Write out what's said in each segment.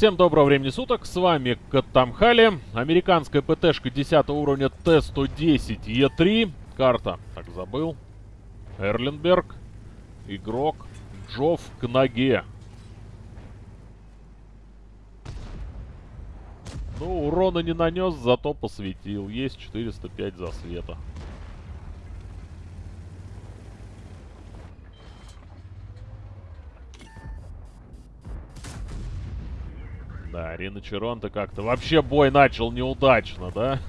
Всем доброго времени суток, с вами Катамхали, американская ПТшка 10 уровня Т-110 Е3, карта, так забыл, Эрленберг, игрок Джофф к ноге. Ну, урона не нанес, зато посветил, есть 405 засвета. Да, Рина Черонта как-то вообще бой начал неудачно, да?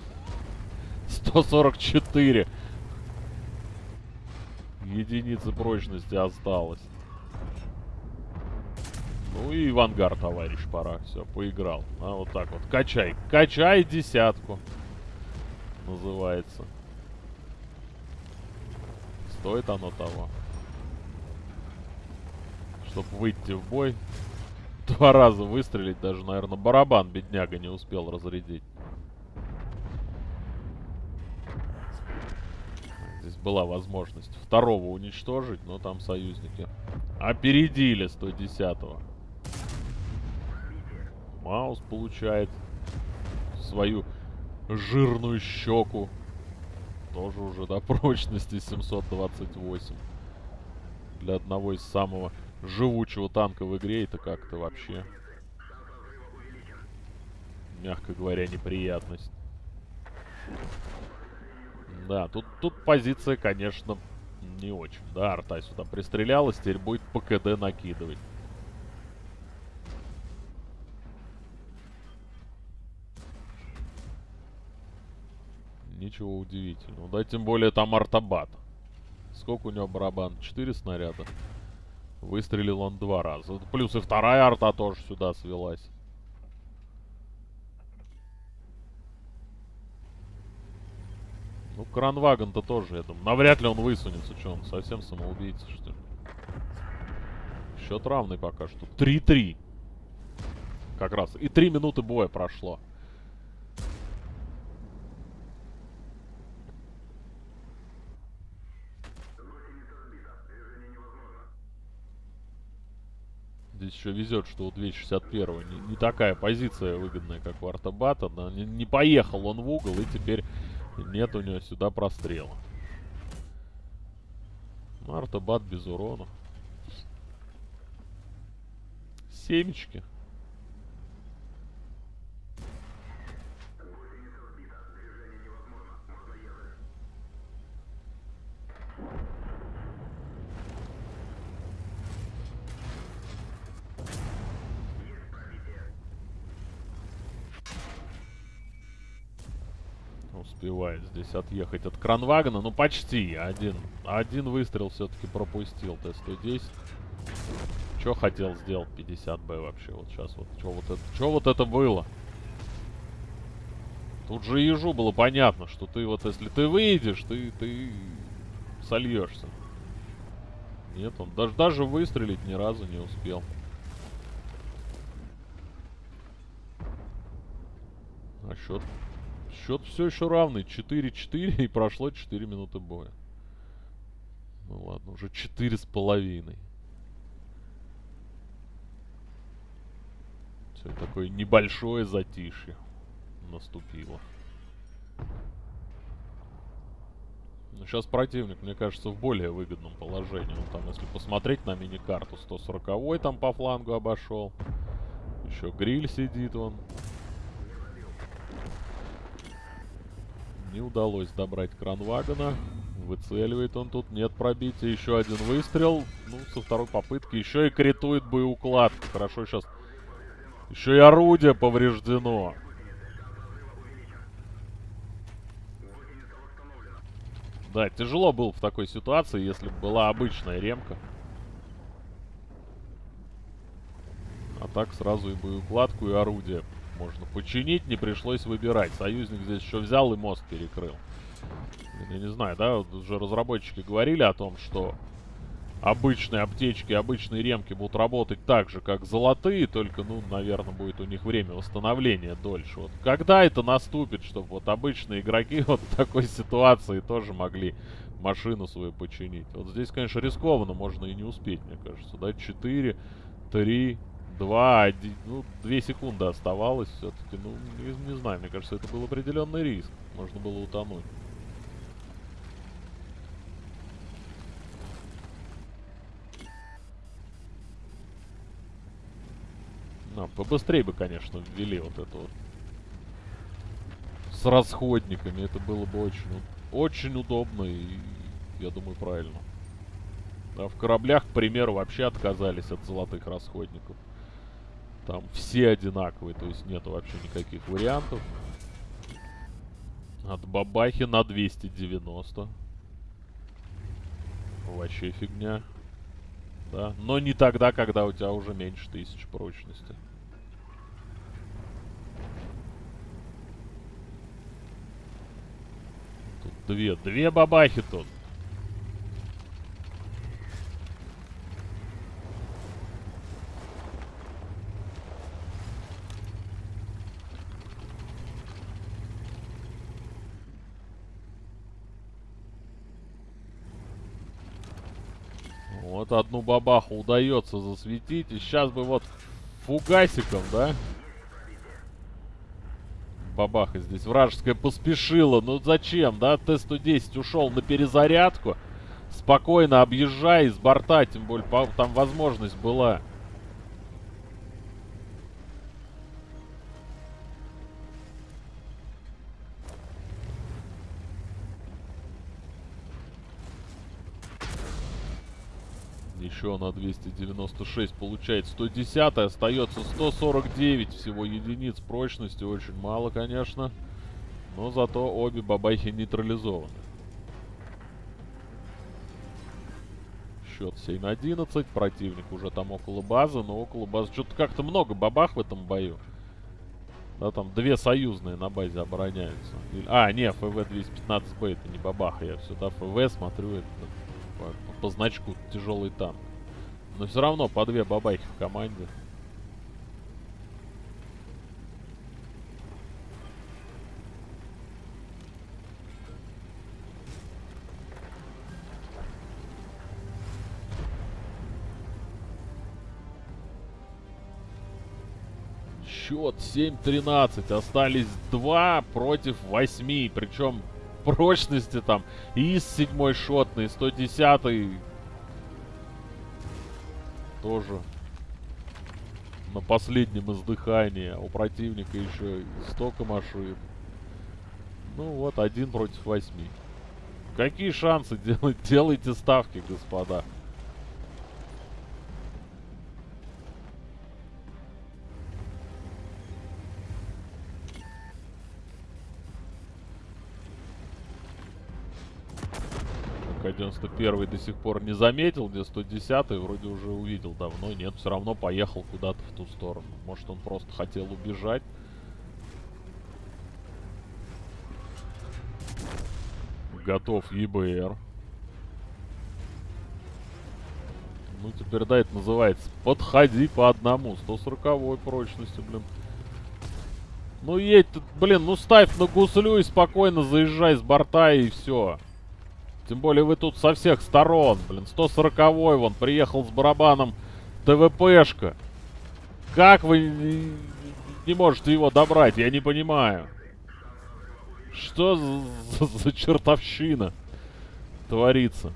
144. Единицы прочности осталось. Ну и в ангар, товарищ, пора. Все, поиграл. А вот так вот. Качай. Качай десятку. Называется. Стоит оно того. Чтобы выйти в бой. Два раза выстрелить даже, наверное, барабан бедняга не успел разрядить. Здесь была возможность второго уничтожить, но там союзники опередили 110-го. Маус получает свою жирную щеку. Тоже уже до прочности 728. Для одного из самого живучего танка в игре, это как-то вообще, мягко говоря, неприятность. Да, тут, тут позиция, конечно, не очень. Да, арта сюда пристрелялась, теперь будет по КД накидывать. Ничего удивительного. Да, тем более там артобат. Сколько у него барабан? Четыре снаряда. Выстрелил он два раза. Плюс и вторая арта тоже сюда свелась. Ну, кранваген-то тоже, я думаю. Навряд ли он высунется. Что, он совсем самоубийца, что ли? Счет равный пока что. 3-3. Как раз. И 3 минуты боя прошло. Здесь еще везет, что у 261 не, не такая позиция выгодная, как у Артобата. Да? Не, не поехал он в угол, и теперь нет у него сюда прострела. Артобат без урона. Семечки. Успевает здесь отъехать от кранвагона. Ну, почти. Один, один выстрел все-таки пропустил Т-110. Что хотел сделать 50Б вообще? Вот сейчас вот. Что вот, это, что вот это было? Тут же ежу было понятно, что ты вот, если ты выйдешь, ты, ты сольешься. Нет, он даже, даже выстрелить ни разу не успел. А счет Счет все еще равный. 4-4 и прошло 4 минуты боя. Ну ладно, уже 4 с половиной. Все, такое небольшое затишье наступило. Но сейчас противник, мне кажется, в более выгодном положении. Он там, если посмотреть на мини-карту, 140-й там по флангу обошел. Еще гриль сидит он. Не удалось добрать кранвагона. Выцеливает он тут. Нет пробития. Еще один выстрел. Ну, со второй попытки. Еще и критует боеукладка. Хорошо сейчас. Еще и орудие повреждено. Да, тяжело было в такой ситуации, если бы была обычная ремка. А так сразу и боеукладку, и орудие можно починить, не пришлось выбирать. Союзник здесь еще взял и мост перекрыл. Я не знаю, да, вот уже разработчики говорили о том, что обычные аптечки, обычные ремки будут работать так же, как золотые, только, ну, наверное, будет у них время восстановления дольше. Вот когда это наступит, чтобы вот обычные игроки вот в такой ситуации тоже могли машину свою починить? Вот здесь, конечно, рискованно, можно и не успеть, мне кажется, да, 4, 3, Два, ну, две секунды оставалось все-таки. Ну, не, не знаю, мне кажется, это был определенный риск. Можно было утонуть. Ну, побыстрее бы, конечно, ввели вот это вот. С расходниками. Это было бы очень, очень удобно и, я думаю, правильно. А в кораблях, к примеру, вообще отказались от золотых расходников. Там все одинаковые, то есть нету вообще никаких вариантов. От бабахи на 290. Вообще фигня. Да, но не тогда, когда у тебя уже меньше тысяч прочности. Тут две, две бабахи тут. Вот одну бабаху удается засветить. И сейчас бы вот фугасиком, да? Бабаха здесь вражеская поспешила. Ну зачем, да? Т-110 ушел на перезарядку. Спокойно объезжай с борта, тем более там возможность была. Еще на 296 получает 110. Остается 149 всего единиц прочности. Очень мало, конечно. Но зато обе бабахи нейтрализованы. Счет 7-11. Противник уже там около базы. Но около базы что-то как-то много бабах в этом бою. Да, там две союзные на базе обороняются. А, не, ФВ-215Б это не бабаха. Я сюда ФВ смотрю. Это по, по значку тяжелый танк. Но все равно по две бабайки в команде. Счет 7-13. Остались 2 против 8. Причем прочности там. ИС 7 шотный, 110 тоже на последнем издыхании. А у противника еще столько машин. Ну вот, один против восьми. Какие шансы? Делать, делайте ставки, господа. К-91 до сих пор не заметил, где 110 вроде уже увидел давно. Нет, все равно поехал куда-то в ту сторону. Может, он просто хотел убежать. Готов ЕБР. Ну, теперь, да, это называется «Подходи по одному». 140 прочности, блин. Ну, едь ты, блин, ну ставь на гуслю и спокойно заезжай с борта и все. Тем более вы тут со всех сторон. Блин, 140-й вон приехал с барабаном ТВПшка. Как вы не можете его добрать? Я не понимаю. Что за, за, чертовщина творится?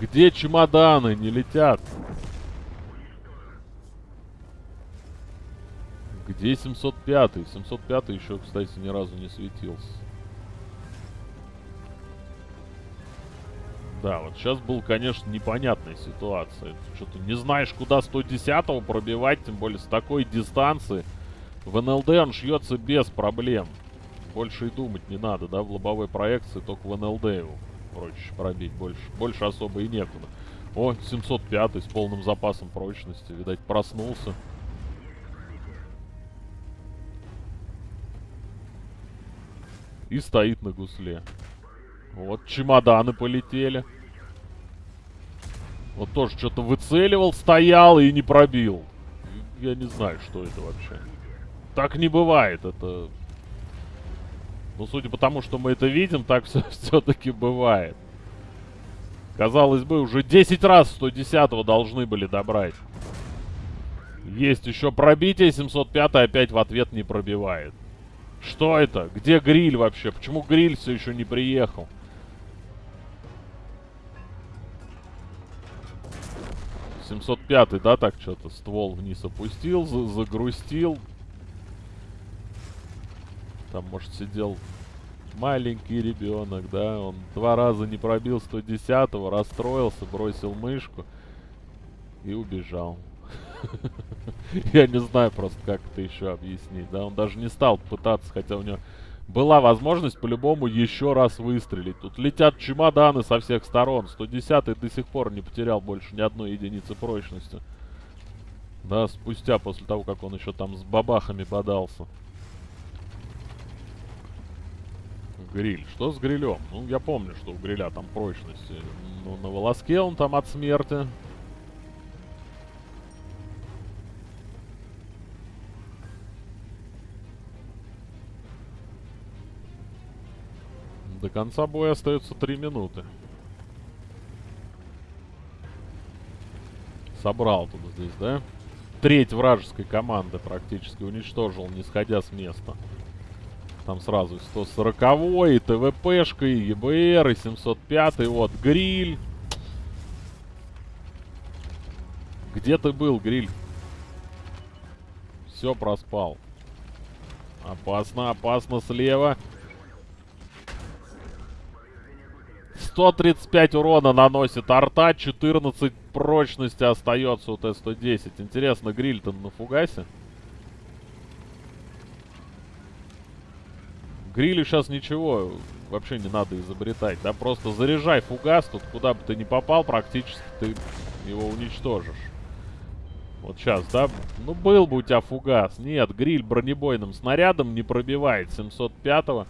Где чемоданы не летят? Где 705? 705 еще, кстати, ни разу не светился. Да, вот сейчас был, конечно, непонятная ситуация. Что-то не знаешь, куда 110-го пробивать, тем более с такой дистанции. В НЛД он шьется без проблем. Больше и думать не надо, да, в лобовой проекции только в НЛД его проще пробить. Больше, больше особо и некуда. О, 705 с полным запасом прочности. Видать, проснулся. И стоит на гусле. Вот чемоданы полетели. Вот тоже что-то выцеливал, стоял и не пробил. Я не знаю, что это вообще. Так не бывает, это... Ну, судя по тому, что мы это видим, так все-таки бывает. Казалось бы, уже 10 раз 110 должны были добрать. Есть еще пробитие, 705 опять в ответ не пробивает. Что это? Где гриль вообще? Почему гриль все еще не приехал? Семьсот пятый, да, так что-то ствол вниз опустил, за загрустил. Там, может, сидел маленький ребенок, да, он два раза не пробил 110-го, расстроился, бросил мышку и убежал. Я не знаю просто, как это еще объяснить. Да, он даже не стал пытаться, хотя у него была возможность по-любому еще раз выстрелить. Тут летят чемоданы со всех сторон. 110-й до сих пор не потерял больше ни одной единицы прочности. Да, спустя, после того, как он еще там с бабахами подался. Гриль. Что с грилем? Ну, я помню, что у гриля там прочности. Ну, на волоске он там от смерти. До конца боя остается 3 минуты. Собрал тут здесь, да? Треть вражеской команды практически уничтожил, не сходя с места. Там сразу 140 и ТВПшка, и ЕБР, и 705 вот, гриль. Где ты был, гриль? Все проспал. Опасно, опасно слева. 135 урона наносит арта, 14 прочности остается у Т-110. Интересно, гриль-то на фугасе? Грилю сейчас ничего вообще не надо изобретать, да? Просто заряжай фугас, тут куда бы ты ни попал, практически ты его уничтожишь. Вот сейчас, да? Ну, был бы у тебя фугас. Нет, гриль бронебойным снарядом не пробивает 705-го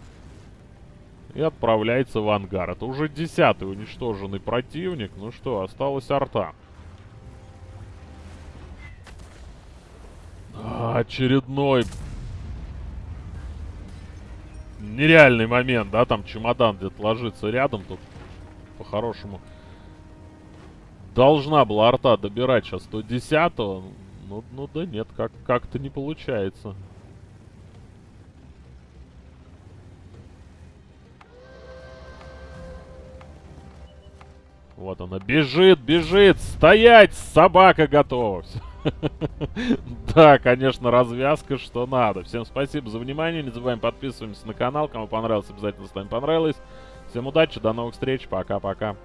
и отправляется в ангар. Это уже десятый уничтоженный противник. Ну что, осталась арта. А, очередной нереальный момент, да, там чемодан где-то ложится рядом, тут по-хорошему должна была арта добирать сейчас 110-го, ну, ну да нет, как- как-то не получается. Вот она, бежит, бежит, стоять, собака готова. Да, конечно, развязка, что надо. Всем спасибо за внимание, не забываем подписываемся на канал, кому понравилось, обязательно ставим понравилось. Всем удачи, до новых встреч, пока-пока.